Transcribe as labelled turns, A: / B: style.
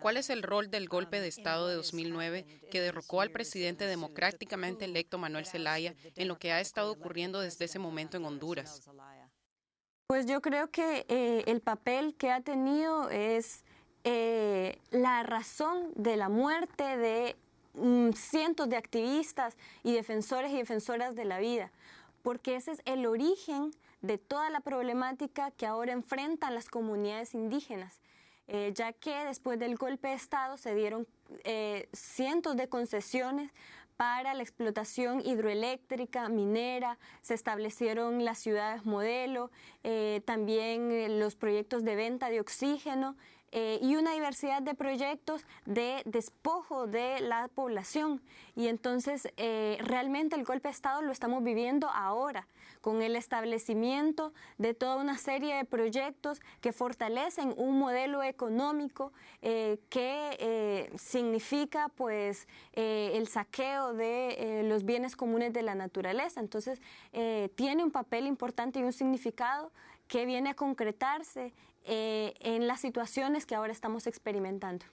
A: ¿Cuál es el rol del golpe de Estado de 2009 que derrocó al presidente democráticamente electo Manuel Zelaya en lo que ha estado ocurriendo desde ese momento en Honduras?
B: Pues yo creo que eh, el papel que ha tenido es eh, la razón de la muerte de mm, cientos de activistas y defensores y defensoras de la vida, porque ese es el origen de toda la problemática que ahora enfrentan las comunidades indígenas. Eh, ya que después del golpe de Estado se dieron cientos de concesiones para la explotación hidroeléctrica, minera, se establecieron las ciudades modelo, eh, también eh, los proyectos de venta de oxígeno eh, y una diversidad de proyectos de despojo de la población. Y entonces eh, realmente el golpe de Estado lo estamos viviendo ahora, con el establecimiento de toda una serie de proyectos que fortalecen un modelo económico eh, que significa pues el saqueo de los bienes comunes de la naturaleza. Entonces tiene un papel importante y un significado que viene a concretarse eh, en las situaciones que ahora estamos experimentando.